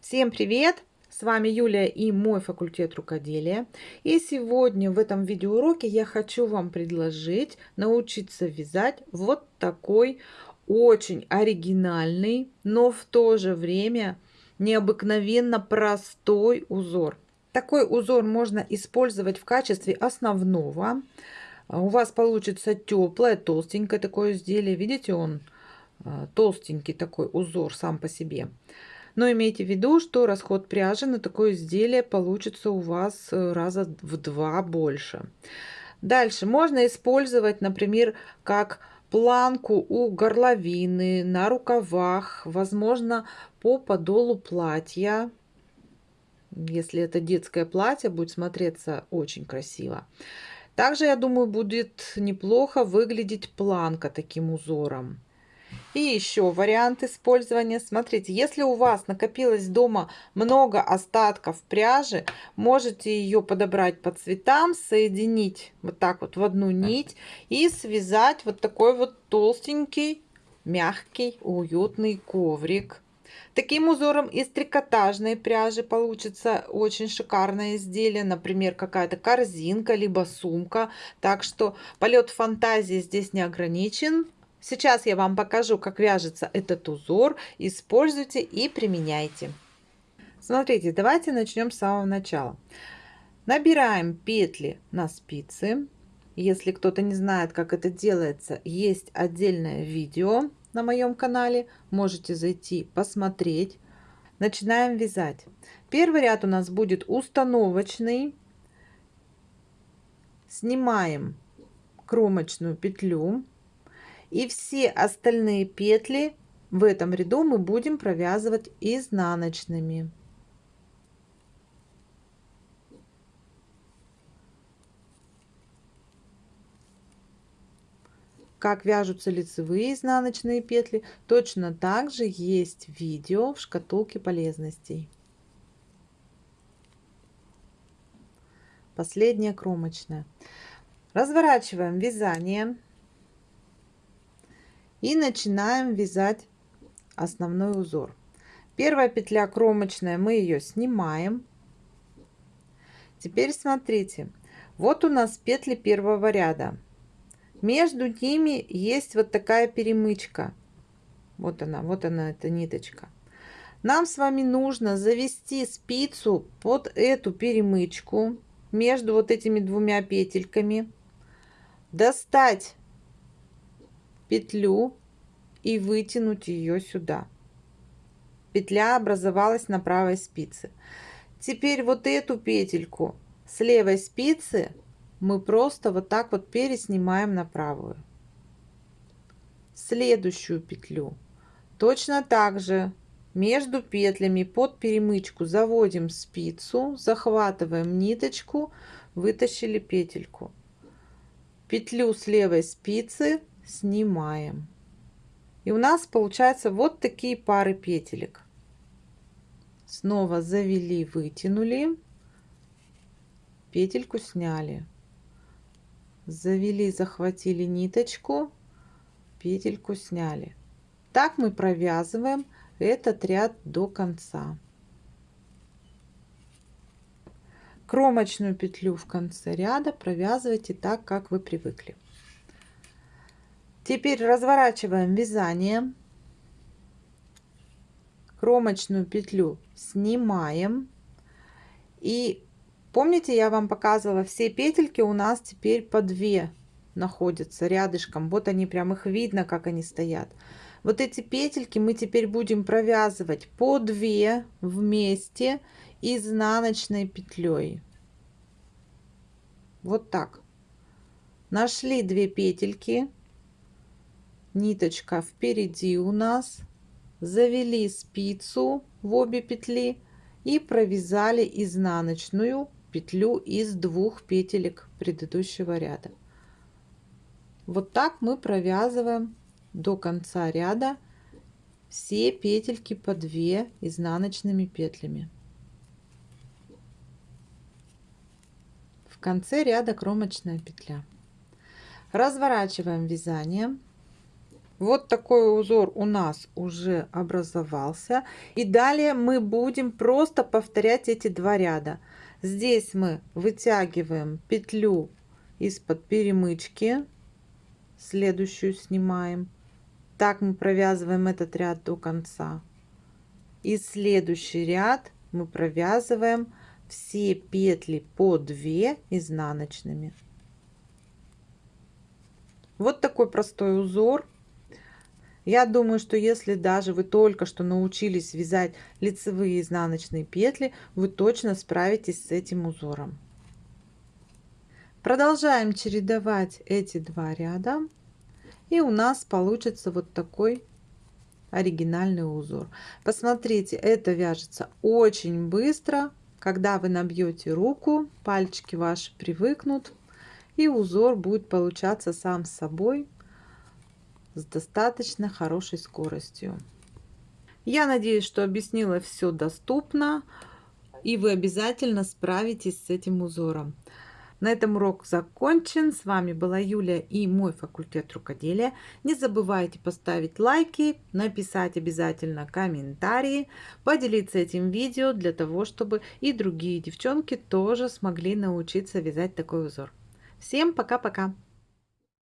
Всем привет! С вами Юлия и мой факультет рукоделия. И сегодня в этом видеоуроке я хочу вам предложить научиться вязать вот такой очень оригинальный, но в то же время необыкновенно простой узор. Такой узор можно использовать в качестве основного. У вас получится теплое, толстенькое такое изделие. Видите, он а, толстенький такой узор сам по себе. Но имейте в виду, что расход пряжи на такое изделие получится у вас э, раза в два больше. Дальше можно использовать, например, как планку у горловины, на рукавах, возможно, по подолу платья. Если это детское платье, будет смотреться очень красиво. Также, я думаю, будет неплохо выглядеть планка таким узором. И еще вариант использования. Смотрите, если у вас накопилось дома много остатков пряжи, можете ее подобрать по цветам, соединить вот так вот в одну нить и связать вот такой вот толстенький, мягкий, уютный коврик. Таким узором из трикотажной пряжи получится очень шикарное изделие, например, какая-то корзинка, либо сумка. Так что полет фантазии здесь не ограничен. Сейчас я вам покажу, как вяжется этот узор. Используйте и применяйте. Смотрите, давайте начнем с самого начала. Набираем петли на спицы. Если кто-то не знает, как это делается, есть отдельное видео на моем канале. Можете зайти посмотреть. Начинаем вязать. Первый ряд у нас будет установочный. Снимаем кромочную петлю и все остальные петли в этом ряду мы будем провязывать изнаночными. Как вяжутся лицевые изнаночные петли, точно так же есть видео в шкатулке полезностей. Последняя кромочная. Разворачиваем вязание и начинаем вязать основной узор. Первая петля кромочная, мы ее снимаем. Теперь смотрите, вот у нас петли первого ряда. Между ними есть вот такая перемычка. Вот она, вот она, эта ниточка. Нам с вами нужно завести спицу под эту перемычку между вот этими двумя петельками, достать петлю и вытянуть ее сюда. Петля образовалась на правой спице. Теперь вот эту петельку с левой спицы мы просто вот так вот переснимаем на правую. Следующую петлю точно так же между петлями под перемычку заводим спицу, захватываем ниточку, вытащили петельку. Петлю с левой спицы снимаем. И у нас получается вот такие пары петелек. Снова завели, вытянули, петельку сняли. Завели, захватили ниточку, петельку сняли. Так мы провязываем этот ряд до конца. Кромочную петлю в конце ряда провязывайте так, как вы привыкли. Теперь разворачиваем вязание. Кромочную петлю снимаем. И помните, я вам показывала, все петельки у нас теперь по 2 находятся рядышком. Вот они, прям их видно, как они стоят. Вот эти петельки мы теперь будем провязывать по 2 вместе изнаночной петлей. Вот так. Нашли 2 петельки ниточка впереди у нас. Завели спицу в обе петли и провязали изнаночную петлю из двух петелек предыдущего ряда. Вот так мы провязываем до конца ряда все петельки по 2 изнаночными петлями. В конце ряда кромочная петля. Разворачиваем вязание Вот такой узор у нас уже образовался. И далее мы будем просто повторять эти два ряда. Здесь мы вытягиваем петлю из-под перемычки. Следующую снимаем. Так мы провязываем этот ряд до конца. И следующий ряд мы провязываем все петли по 2 изнаночными. Вот такой простой узор. Я думаю, что если даже вы только что научились вязать лицевые изнаночные петли, вы точно справитесь с этим узором. Продолжаем чередовать эти два ряда. И у нас получится вот такой оригинальный узор. Посмотрите, это вяжется очень быстро. Когда вы набьете руку, пальчики ваши привыкнут, и узор будет получаться сам собой с достаточно хорошей скоростью. Я надеюсь, что объяснила все доступно, и вы обязательно справитесь с этим узором. На этом урок закончен. С вами была Юлия и мой факультет рукоделия. Не забывайте поставить лайки, написать обязательно комментарии, поделиться этим видео для того, чтобы и другие девчонки тоже смогли научиться вязать такой узор. Всем пока-пока!